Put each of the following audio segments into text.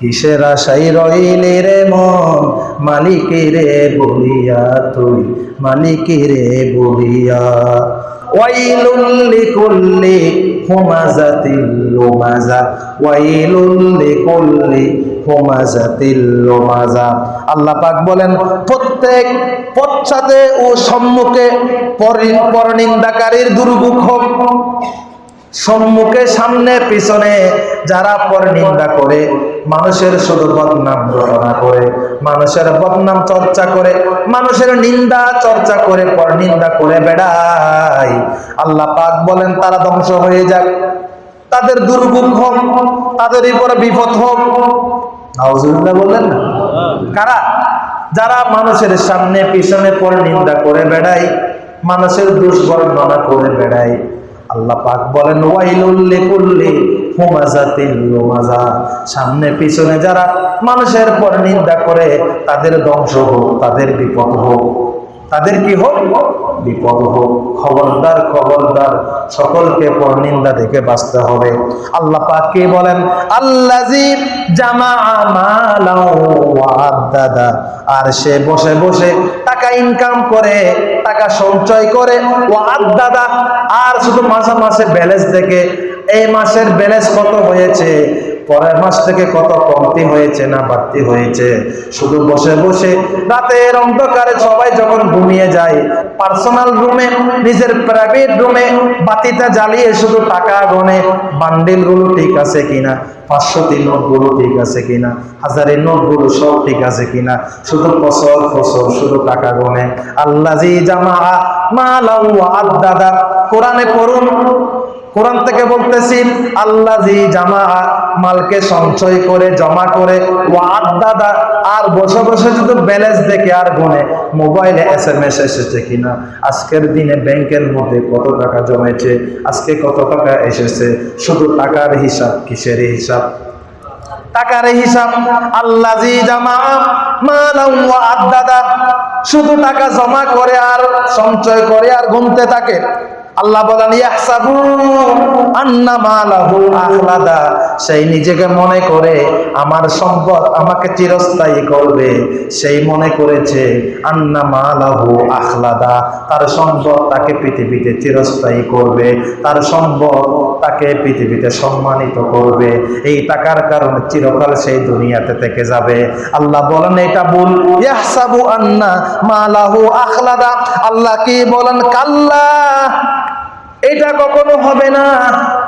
কিসের আশাই রইলি রে মন? মালিকেরে বলিয়া তুই, মালিকেরে বলিয়া। ওয়াইলুল লিকুল্লি হুমাজাতিল লুমাজা ওয়াইলুল লিকুল্লি হুমাজাতিল লুমাজা। আল্লাহ পাক বলেন, প্রত্যেক পশ্চাতে ও সম্মুখে পরি- পরনিন্দাকারীর দুর্ভোগ হোক সম্মুখে, সামনে, পিছনে, যারা পর নিন্দা করে, মানুষের শুধু বদনাম রচনা করে, মানুষের বদনাম চর্চা করে, মানুষের নিন্দা চর্চা করে পর নিন্দা করে বেড়ায়। আল্লাহ পাক বলেন, তারা ধ্বংস হয়ে যাক। তাদের দুর্ভোগ হোক তাদের উপরে বিপদ হোক। বললেন না? কারা? যারা মানুষের সামনে, পিছনে পর নিন্দা করে বেড়ায়, মানুষের দুষ্বর্ণনা করে বেড়ায়। আল্লাহ পাক বলেন, ওয়াইলুল লিকুল্লি হুমাজাতিল লুমাজা। সামনে পিছনে যারা মানুষের পর নিন্দা করে, তাদের ধ্বংস হোক, তাদের বিপদ হোক। তাদের কি হোক? বিপদ হোক। খবরদার খবরদার। সকলকে পর নিন্দা থেকে বাঁচতে হবে। আল্লাহ পাক কি বলেন? আল্লাজি জামা মালাও আর সে বসে বসে টাকা ইনকাম করে টাকা সঞ্চয় করে ও আদাদা আর শুধু মাসে মাসে ব্যালেন্স দেখে এই মাসের ব্যালেন্স কত হয়েছে? পরের মাস থেকে কত কমতি হয়েছে না বাড়তি হয়েছে? শুধু বসে বসে রাতের অন্ধকারে সবাই যখন ঘুমিয়ে যায় পার্সোনাল রুমে নিজের প্রাইভেট রুমে বাতিটা জ্বালিয়ে শুধু টাকা গনে বান্ডিলগুলো ঠিক আছে কিনা? পাঁচশোটি নোটগুলো ঠিক আছে কিনা? হাজারের নোটগুলো সব ঠিক আছে কিনা? শুধু ফসল ফসল শুধু টাকা গনে। আল্লাহ জামা মালাউ আদাদা কোরআনে পড়ুন কোরআন থেকে বলতেছি আল্লাহ জামা মালকে সঞ্চয় করে, জমা করে ওয়াদ দাদা আর বসে বসে শুধু ব্যালেন্স দেখে আর গুনে। মোবাইলে এস এম এস এসেছে কিনা? আজকের দিনে ব্যাংকের মধ্যে কত টাকা জমেছে? আজকে কত টাকা এসেছে? শুধু টাকার হিসাব, কিসের হিসাব? টাকার হিসাব আল্লাহ জামা দাদা শুধু টাকা জমা করে আর সঞ্চয় করে আর ঘুমতে থাকে। আল্লাহ বলেন আখলাদা সেই নিজেকে মনে করে আমার সম্পদ আমাকে চিরস্থায়ী করবে। সেই মনে করেছে, আন্না মালাহু আখলাদা তার সম্পদ তাকে পৃথিবীতে চিরস্থায়ী করবে। তার সম্পদ তাকে পৃথিবীতে সম্মানিত করবে। এই টাকার কারণে চিরকাল সেই দুনিয়াতে থেকে যাবে। আল্লাহ বলেন, এটা ভুল। ইয়াহসাবু আন্না মালাহু আখলাদা আল্লাহ কি বলেন, কাল্লা এটা কখনো হবে না।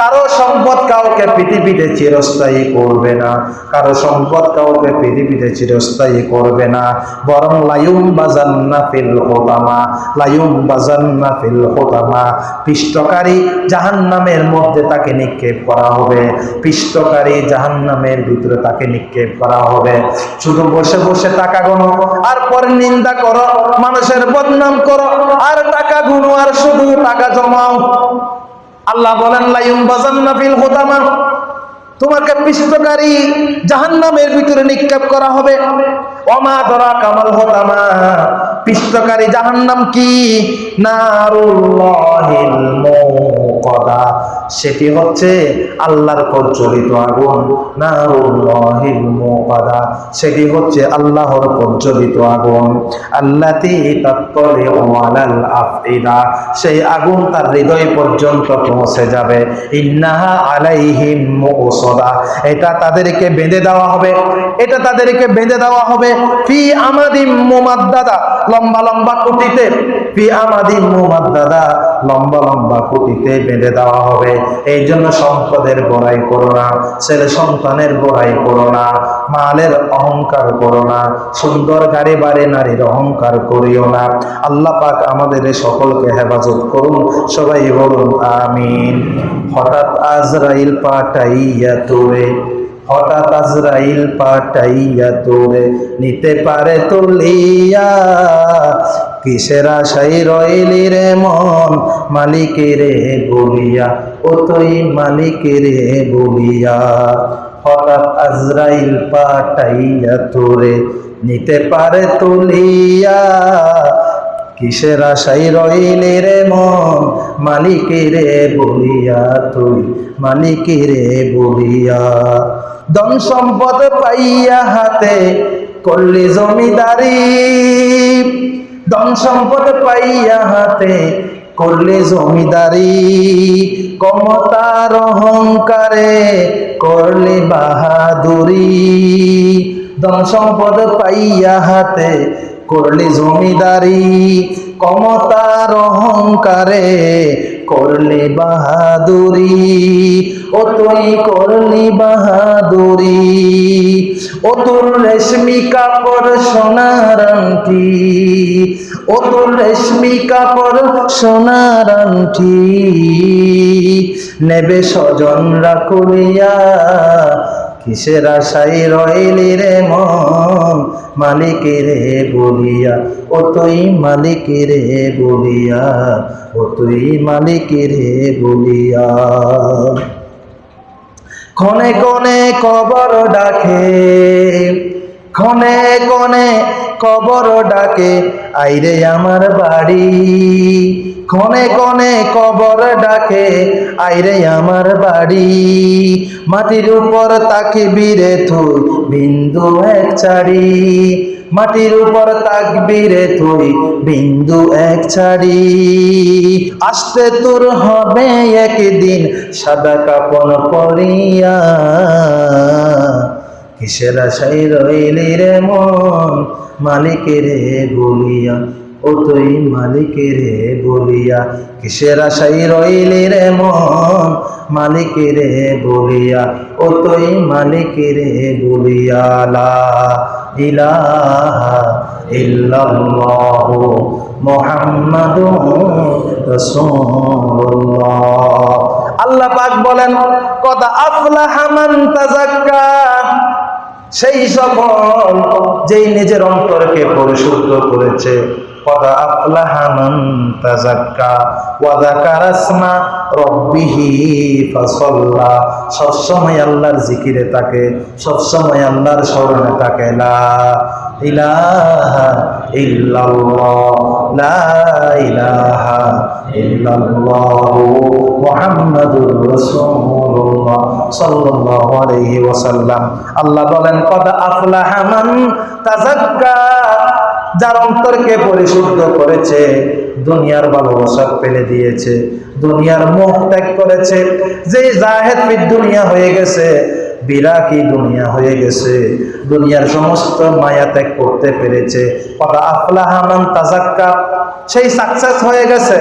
কারও সম্পদ কাউকে পৃথিবীতে চিরস্থায়ী করবে না। কারও সম্পদ কাউকে পৃথিবীতে চিরস্থায়ী করবে না। বরং লায়ুম বাজান্না ফিল হোতামা লায়ুম বাজান্না ফিল হোতামা পিষ্টকারী জাহান্নামের মধ্যে তাকে নিক্ষেপ করা হবে। পিষ্টকারী জাহান্নামের ভিতরে তাকে নিক্ষেপ করা হবে। শুধু বসে বসে টাকা গণো আর পরে নিন্দা করো, মানুষের বদনাম করো, আর টাকা গুনো, আর শুধু টাকা জমাও। আল্লাহ বলেন ফিল হোতামা তোমাকে পিষ্টকারী জাহান্নামের ভিতরে নিক্ষেপ করা হবে। অমা ধরা কামাল হোতামা পিষ্টকারী জাহান্নাম কি? মুকাদা সেটি হচ্ছে আল্লাহর প্রজ্বলিত আগুন মুকাদা। সেটি হচ্ছে আল্লাহর প্রজ্বলিত আগুন, আল্লাতি সেই আগুন তার হৃদয় পর্যন্ত পৌঁছে যাবে। ইন্নাহা আলাইহিম মুসদা এটা তাদেরকে বেঁধে দেওয়া হবে। এটা তাদেরকে বেঁধে দেওয়া হবে ফি আমাদিম মুমাদ্দাদা। লম্বা লম্বা কুটিতে ফি আমাদিম মুমাদ্দাদা। লম্বা লম্বা কুটিতে বেঁধে দেওয়া হবে। এই জন্য সম্পদের বড়াই করো না, ছেলে সন্তানের বড়াই করো না, মালের অহংকার করো না, সুন্দর গাড়ি বাড়ি নারীর অহংকার করিও না। আল্লাহ পাক আমাদের সকলকে হেফাজত করুন, সবাই বলুন আমিন। হঠাৎ আজরাইল পাঠাইয়া তোরে, হঠাৎ আজরাইল পাঠাইয়া তোরে, নিতে পারে তুলিয়া কিসের আশাই রইলি রে মন? মালিকেরে বলিয়া, ও তুই মালিকেরে বলিয়া। হঠাৎ আজরাইল পাটাইয়া তোরে নিতে পারে তুলিয়া। কিসের আশাই রইলি রে মন? মালিকেরে বলিয়া, তুই মালিকেরে বলিয়া। ধন সম্পদ পাইয়া হাতে করলি জমিদারি। ধন সম্পদ পাইয়া হাতে করলে জমিদারি কমতার অহংকারে করলে বাহাদুরি। ধন সম্পদ পাইয়া হাতে করলে জমিদারি কমতার অহংকারে করলে বাহাদুরি, ও তুই করলি বাহাদুরি। ও তোর রেশমি কাপড় সোনার আংটি, ও তোর রেশমি কাপড় সোনার নেবে স্বজনরা করিয়া কিসের আশাই রইলি রে মন? মালিক রে বলিয়া ও তুই মালিক রে বলিয়া ও তুই মালিক রে বলিয়া। ক্ষণে কনে কবর ডাকে, ক্ষণে ক্ষণে কবর ডাকে, আইরে আমার বাড়ি। ক্ষণে ক্ষণে কবর ডাকে, আইরে আমার বাড়ি। মাটির উপর তাকে বীরে তুই, বিন্দু এক চারি মাটির উপর তাকবিরে তুই, বিন্দু এক ছাড়ি। আসতে তোর হবে একদিন সাদা কাপন পরিয়া। কিসের আশাই রইলি রে মন? মালিকেরে বলিয়া, ও তুই মালিকেরে বলিয়া, কিসের আশাই রইলি রে মন? মালিকেরে বলিয়া, ও তুই মালিকেরে বলিয়া, লা ইলাহা আল্লাহ পাক বলেন, কদ আফলাহা মান তাযাক্কা। সেই সফল যেই নিজের অন্তরকে পরিশুদ্ধ করেছে। সবসময় আল্লাহর জিকিরে থাকে সবসময় আল্লাহর স্মরণে থাকে লা ইলাহা লা আল্লাহ বলেন যার অন্তরকে পরিশুদ্ধ করেছে, দুনিয়ার ভালোবাসা ফেলে দিয়েছে, দুনিয়ার মোহ ত্যাগ করেছে। যে জাহেদ দুনিয়া হয়ে গেছে বিরাকি দুনিয়া হয়ে গেছে। দুনিয়ার সমস্ত মায়া ত্যাগ করতে পেরেছে। তাজাক্কা সেই সাকসেস হয়ে গেছে।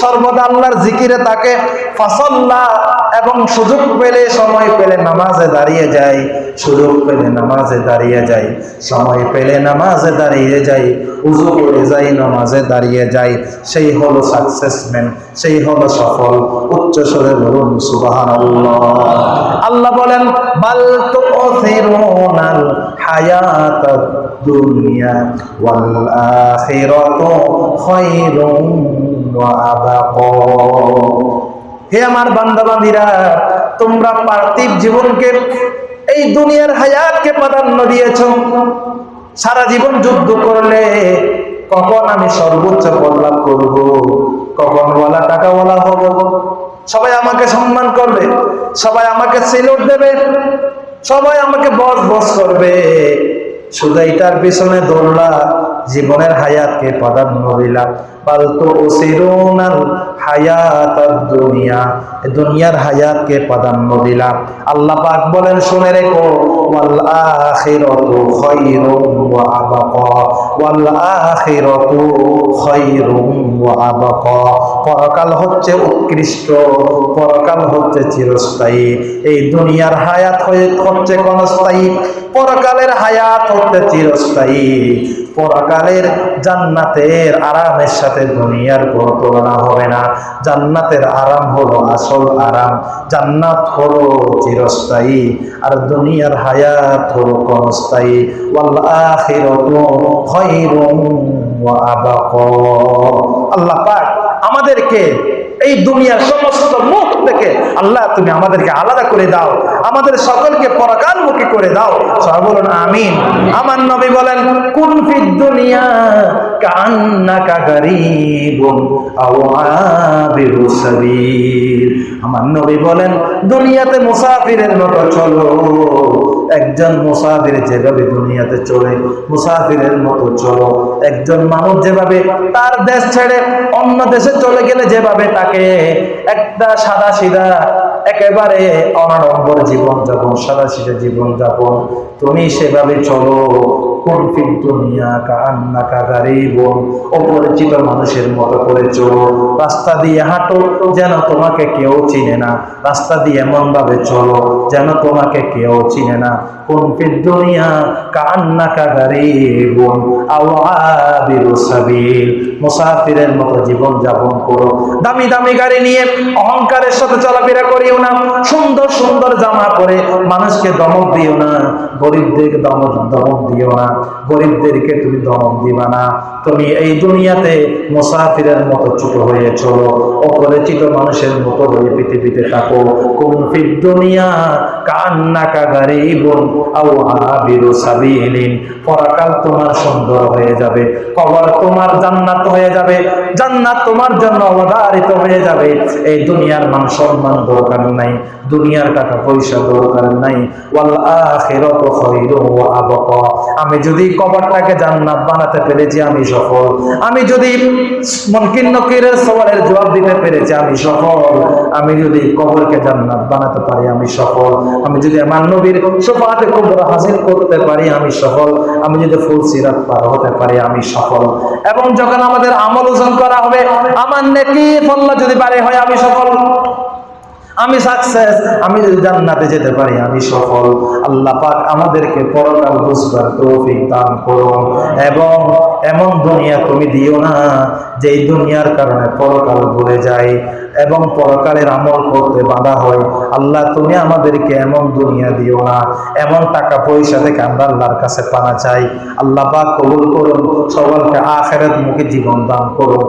সর্বদা আল্লাহর জিকিরে তাকে ফাসল্লা এবং সুযোগ পেলে সময় পেলে নামাজে দাঁড়িয়ে যায়, সুযোগ পেলে নামাজে দাঁড়িয়ে যায়, সময় পেলে নামাজে দাঁড়িয়ে যাই উজু করে যাই নামাজে দাঁড়িয়ে যায়। সেই হলো সাকসেসম্যান সেই হলো সফল। উচ্চ স্বরে বলুন সুবাহান আল্লাহ বলেন, বাল তো হায়াত দুনিয়া ওয়াল আখিরাতু খায়রুম ওয়া আবাকা হে আমার বান্দাবান্দিরা তোমরা পার্থিব জীবনকে, এই দুনিয়ার হায়াতকে প্রাধান্য দিয়েছ। সারা জীবন যুদ্ধ করলে কখন আমি সর্বোচ্চ পদলাভ করব? কখন ওয়ালা টাকাওয়ালা হব? সবাই আমাকে সম্মান করবে, সবাই আমাকে সিলুট দেবে, সবাই আমাকে বস বস করবে। শুধু এটার পিছনে দৌড়লা জীবনের হায়াতকে প্রাধান্য দিলা পালতু ওসিরুনাল হায়াত দুনিয়া দুনিয়ার হায়াতকে প্রাধান্য দিলাম। আল্লাহ পাক বলেন, শুনে রেখো, ওয়াল পরকাল হচ্ছে উৎকৃষ্ট, পরকাল হচ্ছে চিরস্থায়ী। এই দুনিয়ার হায়াত হচ্ছে ক্ষণস্থায়ী, পরকালের হায়াত হচ্ছে চিরস্থায়ী। পরকালের জান্নাতের আরামের সাথে দুনিয়ার কোনো তুলনা হবে না। জান্নাতের আরাম হলো আসল আরাম। জান্নাত হলো চিরস্থায়ী আর দুনিয়ার হায়াত হলো কনস্থায়ী আল্লাহ পাক আমাদেরকে এই দুনিয়ার সমস্ত মুখ থেকে আল্লাহ তুমি আমাদেরকে আলাদা করে দাও। আমাদের সকলকে পরকালমুখী করে দাও। সবাই বলুন, আমিন। আমার নবী বলেন কুন দুনিয়া কান্নাকা গারিবুন আও সাবিল। আমার নবী বলেন, দুনিয়াতে মুসাফিরের মতো চলো। একজন মুসাফির যেভাবে দুনিয়াতে চলে, মুসাফিরের মতো চলো। একজন মানুষ যেভাবে তার দেশ ছেড়ে অন্য দেশে চলে গেলে যেভাবে তাকে একটা সাদা সিধা, একেবারে অনাড়ম্বর জীবন যাপন সাদা সিধা জীবন যাপন তুমি সেভাবে চলো। কোন ফির দুনিয়া কান্না কাগারি বোন অপরিচিত মানুষের মতো করে চলো। রাস্তা দিয়ে হাঁটো, যেন তোমাকে কেউ চিনে না। রাস্তা দিয়ে এমন ভাবে চলো, যেন তোমাকে কেউ চিনে না। কোন ফির দুনিয়া কান্না কাগারি বোন আওয়াবিরু সাবিল। মুসাফিরের মতো জীবন যাপন করো। দামি দামি গাড়ি নিয়ে অহংকারের সাথে চলাফেরা করিও না। সুন্দর সুন্দর জামা পরে মানুষকে দমক দিও না। গরিবদেরকে দমক দমক দিও না। গরিবদেরকে তুমি দমক দিবা না। তুমি এই দুনিয়াতে মুসাফিরের মতো ছোট হয়ে চলো, অপরিচিত মানুষের মতো হয়ে পৃথিবীতে থাকো। কোন ফির দুনিয়া পরাকাল তোমার সুন্দর হয়ে যাবে, কবর তোমার জান্নাত হয়ে যাবে, জান্নাত তোমার জন্য অবধারিত হয়ে যাবে। এই দুনিয়ার মান সম্মান দরকার নাই। দুনিয়ার টাকা পয়সা দরকার নাই। আমি যদি কবরটাকে জান্নাত বানাতে পেরেছি, আমি সফল। আমি যদি সওয়ালের জবাব দিতে পেরেছি, আমি সফল। আমি যদি কবরকে জান্নাত বানাতে পারি, আমি সফল। আমি যদি আমার নবীর শফাআতে কুবরা হাসিল করতে পারি, আমি সফল। আমি যদি ফুল সিরাত পার হতে পারি, আমি সফল। এবং যখন আমাদের আমল ওজন করা হবে, আমার নেকি ফল্লা যদি বাড়ি হয়, আমি সফল। আমি সাকসেস আমি যদি জান্নাতে যেতে পারি, আমি সফল। আল্লাহ পাক আমাদেরকে পরকাল বুঝবার তৌফিক দান করুন। এবং এমন দুনিয়া তুমি দিও না যে এই দুনিয়ার কারণে পরকাল ভুলে যায় এবং পরকালের আমল করতে বাধা হয় আল্লাহ, তুমি আমাদেরকে এমন দুনিয়া দিও না, এমন টাকা পয়সা থেকে আমরা আল্লাহর কাছে পানা চাই। আল্লাহ পাক কবুল করুন, সবাইকে আখেরাত মুখে জীবন দান করুন।